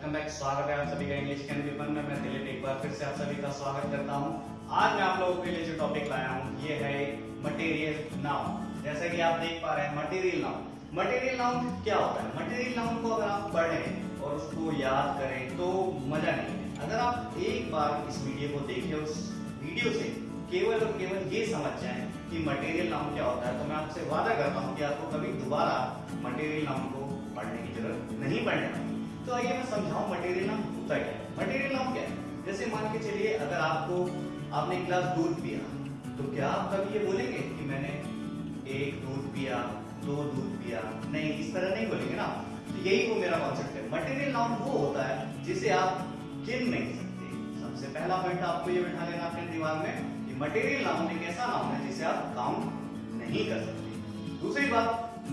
Welcome back स्वागत है आप सभी का इंग्लिश कैन पेपर में मैं दिलीप एक बार फिर से आप सभी का स्वागत करता हूँ। आज मैं आप लोगों के लिए जो टॉपिक लाया हूँ, ये है मटेरियल नाउन जैसा कि आप देख पा रहे हैं मटेरियल नाउन मटेरियल नाउन क्या होता है? मटेरियल नाउन को अगर आप पढ़ें और उसको याद करें तो मज़ा नहीं अगर आप एक बार इस वीडियो को देखें, उस वीडियो से केवल और केवल ये समझ जाए कि मटेरियल नाउन क्या होता है तो मैं आपसे वादा करता हूँ कि आपको कभी दोबारा मटेरियल नाउन को पढ़ने की ज़रूरत नहीं पड़ने वाली। तो आइए मैं समझाऊं मटेरियल नाम होता क्या है मटेरियल नाम क्या है? जैसे मान के चलिए, अगर आपको, आपने एक गिलास दूध पिया तो क्या आप कभी ये बोलेंगे कि मैंने एक दूध पिया, दो दूध पिया? नहीं, इस तरह नहीं बोलेंगे ना तो यही वो मेरा कॉन्सेप्ट है। मटेरियल नाउन वो होता है जिसे आप गिन नहीं सकते सबसे पहला पॉइंट आपको ये बैठा लेना अपने दिमाग में कि मटेरियल नाउन एक ऐसा नाउन है जिसे आप काउंट नहीं कर सकते। दूसरी बात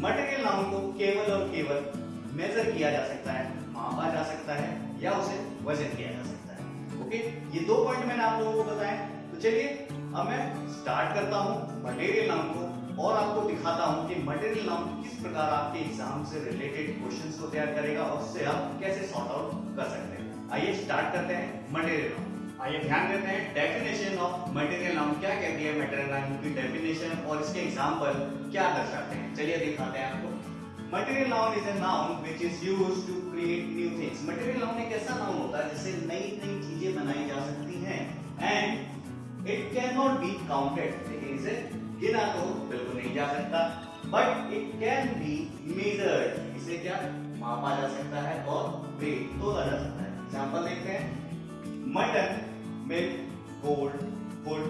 मटेरियल नाउन को केवल और केवल मेजर किया जा सकता है, मापा जा सकता है, या उसे वज़न किया जा सकता है। ओके ये दो पॉइंट मैंने आप लोगों को बताए। तो चलिए, अब मैं स्टार्ट करता हूँ मटेरियल नाउन को और आपको दिखाता हूँ कि मटेरियल नाउन किस प्रकार आपके एग्ज़ाम से रिलेटेड क्वेश्चंस को तैयार करेगा और उससे आप कैसे सॉर्ट आउट कर सकते हैं। आइए स्टार्ट करते हैं मटेरियल नाउन आइए ध्यान देते हैं डेफिनेशन ऑफ़ मटेरियल नाउन क्या कहती है मटेरियल नाउन की डेफिनेशन और इसके एग्ज़ाम्पल क्या दर्शाते हैं? चलिए दिखाते हैं आपको। Material noun is a noun which is used to create new things. Material noun एक ऐसा नाउन होता है जिससे नई नई चीज़ें बनाई जा सकती हैं। And it can not be counted लेकिन इसे गिना तो बिल्कुल नहीं जा सकता। But it can be measured इसे क्या? मापा जा सकता है और वेट तोला जा सकता है। एग्जांपल देखते हैं। मटन मिल्क गोल्ड वुड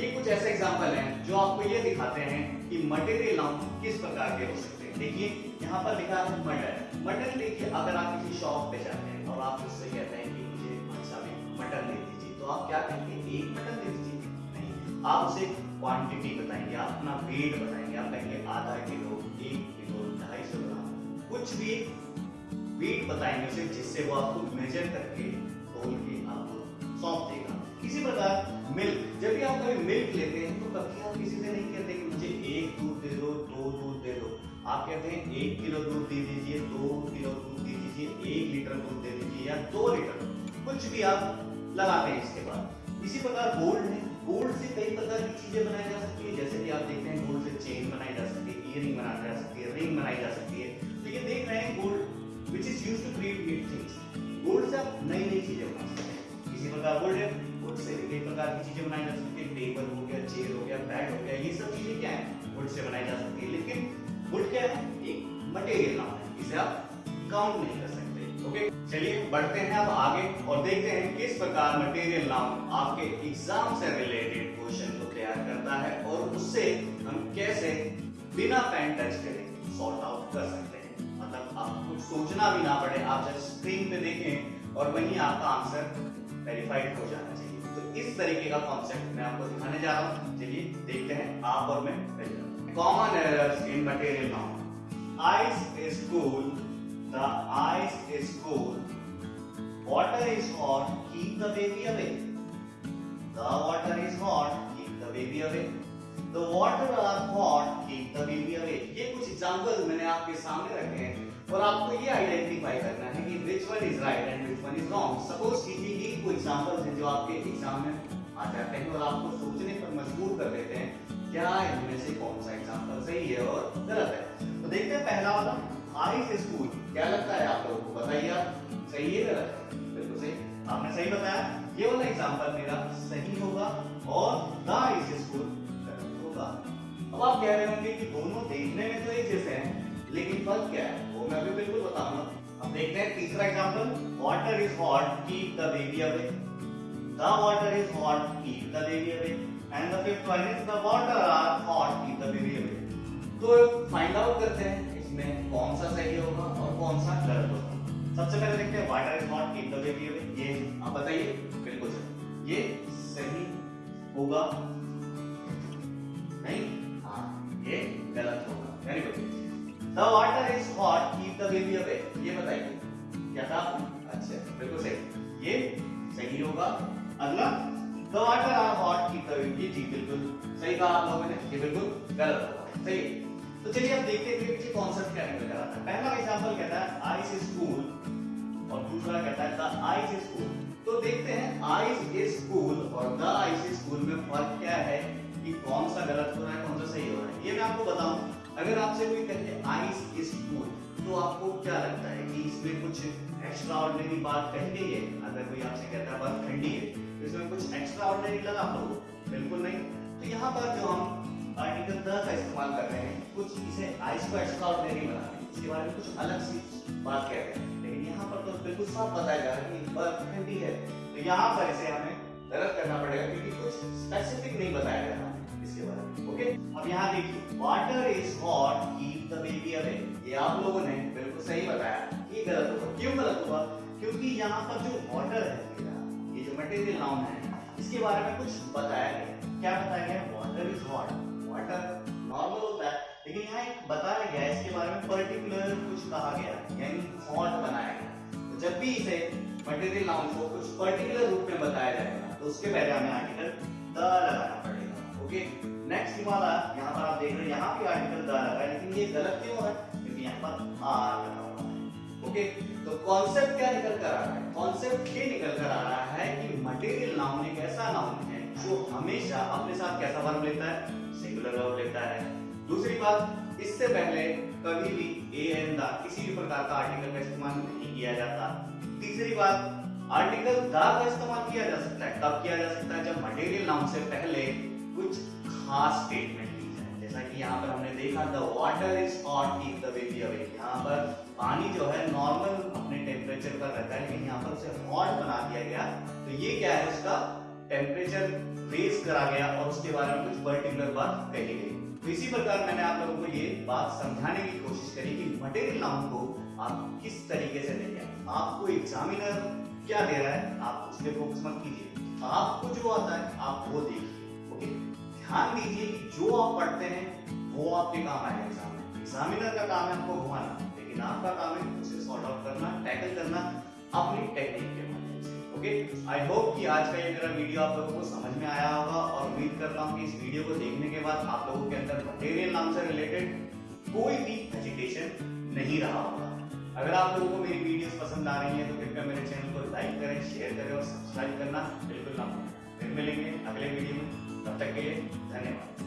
ये कुछ ऐसे एग्जांपल हैं जो आपको ये दिखाते हैं कि मटेरियल नाउन किस प्रकार के हो सकते हैं। देखिए, यहाँ पर लिखा है मटन मटन देखिए, अगर आप किसी शॉप पे जाते हैं और आप उससे कहते हैं कि मुझे अच्छा में मटन दे दीजिए तो आप क्या कहेंगे? एक मटन दे दीजिए। नहीं, आप उसे क्वांटिटी बताएँगे, आप अपना वेट बताएँगे। आप कहेंगे, आधा किलो, एक किलो, ढाई सौ ग्राम। कुछ भी वेट बताएँगे उसे, जिससे वो आपको मेजर करके तोल के आपको सौंप देगा। इसी प्रकार मिल्क जब भी आप कभी मिल्क लेते हैं तो कभी आप किसी से नहीं कहते कि मुझे आप कहते हैं एक किलो दूध दे दीजिए, दो किलो दूध दे दीजिए, एक लीटर दूध दे दीजिए या दो लीटर कुछ भी आप लगाते हैं इसके बाद। इसी प्रकार गोल्ड है। गोल्ड से कई प्रकार की चीज़ें बनाई जा सकती है, जैसे कि आप देखते हैं गोल्ड से चेन बनाई जा सकती है इयरिंग बनाई जा सकती है रिंग बनाई जा सकती है। तो ये देख रहे हैं gold which is use to create new things gold से आप नई नई चीज़ें बना सकते हैं। इसी प्रकार गोल्ड है। वुड से कई प्रकार की चीज़ें बनाई जा सकती है टेबल हो गया चेयर हो गया बेड हो गया, ये सब चीज़ें क्या है? वुड से बनाई जा सकती है। लेकिन वुड क्या है एक मटेरियल नाम है, इसे आप काउंट नहीं कर सकते ओके चलिए, बढ़ते हैं अब आगे और देखते हैं किस प्रकार मटेरियल नाम आपके एग्ज़ाम से रिलेटेड क्वेश्चन को तैयार करता है और उससे हम कैसे बिना पेन टच करे सॉर्ट आउट कर सकते हैं। मतलब आपको सोचना भी ना पड़े, आप जस्ट स्क्रीन पे देखें और वहीं आपका आंसर वेरीफाइड हो जाना चाहिए। तो इस तरीके का कॉन्सेप्ट मैं आपको दिखाने जा रहा हूँ। चलिए, देखते हैं आप और मैं common errors in material noun ice is cool the ice is cool water is hot keep the baby away the water is hot keep the baby away the water are hot keep the baby away ये कुछ example मैंने आपके सामने रखे हैं और आपको ये आइडेंटिफाई करना है कि which one is right and which one is wrong suppose कीजिए ये कोई एग्जांपल्स हैं जो आपके एग्ज़ाम में आ जाते हैं और आपको सोचने पर मजबूर कर देते हैं। क्या इनमें से कौन सा एग्जांपल सही है और गलत है। तो देखते हैं पहला वाला से स्कूल क्या लगता है आप लोगों को? बताइए आप। सही है गलत है? बिल्कुल सही। आपने सही बताया। ये वाला एग्जांपल मेरा सही होगा और द इज़ स्कूल गलत होगा। अब आप कह रहे होंगे कि दोनों देखने में तो एक जैसे हैं, लेकिन फ़र्क क्या है? वो मैं भी बिल्कुल बताऊँगा। अब देखते हैं तीसरा example water is hot keep the baby away the water is hot keep the baby away and the fifth one is the water are hot keep the baby away तो फाइंड आउट करते हैं इसमें कौन सा सही होगा और कौन सा गलत होगा। सबसे पहले देखते हैं water is hot keep the baby away ये आप बताइए बिल्कुल सही। ये सही होगा? नहीं? हाँ ये गलत होगा। Very good The water is hot, keep the baby away. अगला water are hot, keep the baby. ये जी बिल्कुल सही कहा आप लोगों ने ये बिल्कुल गलत होगा। सही तो चलिए अब देखते हैं पीछे कॉन्सेप्ट क्या निकल कर आता है पहला एग्जांपल कहता है आइस इज़ कूल और दूसरा कहता है द आइस इज़ कूल और द आइस इज़ कूल में फ़र्क क्या है कि कौन सा गलत हो रहा है कौन सा सही हो रहा है। ये मैं आपको बताऊँ अगर आपसे कोई कहे आइस इज़ कूल तो आपको क्या लगता है कि इसमें कुछ एक्स्ट्रा ऑर्डिनरी बात कही गई है? अगर कोई आपसे एक्स्ट्रा ऑर्डिनरी लगा आपको बिल्कुल नहीं। तो यहाँ पर जो हम आर्टिकल द का इस्तेमाल कर रहे हैं, कुछ इसे आइस को एक्स्ट्रा ऑर्डिनरी बना रहे हैं। इसके बारे में कुछ अलग सी बात कह रहे हैं। लेकिन यहाँ पर तो बिल्कुल साफ़ बताया जा रहा है कि बर्फ़ ठंडी है। तो यहाँ पर इसे हमें गलत करना पड़ेगा क्योंकि कुछ स्पेसिफिक नहीं बताया जा रहा इसके बारे में। ओके अब यहाँ देखिए water is hot keep the baby away ये आप लोगों ने बिल्कुल सही बताया ये गलत होगा। क्यों गलत होगा? क्योंकि यहाँ पर जो वाटर है, ये जो मटेरियल नाउन है इसके बारे में कुछ बताया गया क्या बताया गया water is hot water normal होता है। लेकिन यहाँ एक बताया गया इसके बारे में पर्टिकुलर कुछ कहा गया यानी हॉट बनाया गया तो जब भी इसे मटेरियल नाउन को कुछ पर्टिकुलर रूप में बताया जाएगा तो उसके पहले हमें आर्टिकल द लगाना पड़ेगा। ओके नेक्स्ट वाला, यहाँ पर आप देख रहे हैं, यहाँ पे आर्टिकल द लगा है, लेकिन ये गलत क्यों है? क्योंकि यहाँ पर आर लगा हुआ है। ओके तो कॉन्सेप्ट क्या निकल कर आ रहा है? कॉन्सेप्ट ये निकल कर आ रहा है कि मटेरियल नाउन एक जो हमेशा अपने साथ कैसा वर्ब लेता है? सिंगुलर वर्ब लेता है। दूसरी बात, इससे पहले कभी भी ए एन द किसी भी प्रकार का आर्टिकल का इस्तेमाल नहीं किया जाता। तीसरी बात आर्टिकल द का इस्तेमाल किया जा सकता है। कब किया जा सकता है जब मटेरियल नाउन से पहले कुछ खास स्टेटमेंट जैसा कि यहाँ पर हमने देखा the water is hot keep the baby away यहाँ पर पानी जो है नॉर्मल अपने टेम्परेचर पर रहता है, लेकिन यहाँ पर उसे हॉट बना दिया गया। तो ये क्या है उसका? टेम्परेचर रेज करा गया और उसके बारे में कुछ पर्टिकुलर बात कही गई। तो इसी प्रकार मैंने आप लोगों को ये बात समझाने की कोशिश करी कि मटेरियल नाउन को आप किस तरीके से देंगे आपको एग्जामिनर क्या दे रहा है, आप उस पर फोकस मत कीजिए। आपको जो आता है, आप वो देखिए ओके ध्यान दीजिए कि जो आप पढ़ते हैं, वो आपके काम आएगा एग्ज़ाम में एग्जामिनर का काम है आपको घुमाना, लेकिन आपका काम है उसे सॉर्ट आउट करना टैकल करना, अपनी टेक्निक ओके? आई होप कि आज का ये मेरा वीडियो आप लोगों को समझ में आया होगा और उम्मीद करता हूँ कि इस वीडियो को देखने के बाद आप लोगों के अंदर मटेरियल नाम से रिलेटेड कोई भी हेजिटेशन नहीं रहा होगा। अगर आप लोगों को मेरी वीडियोस पसंद आ रही हैं तो कृपया मेरे चैनल को लाइक करें शेयर करें और सब्सक्राइब करना बिल्कुल ना भूलें। फिर मिलेंगे अगले वीडियो में। तब तक के लिए धन्यवाद।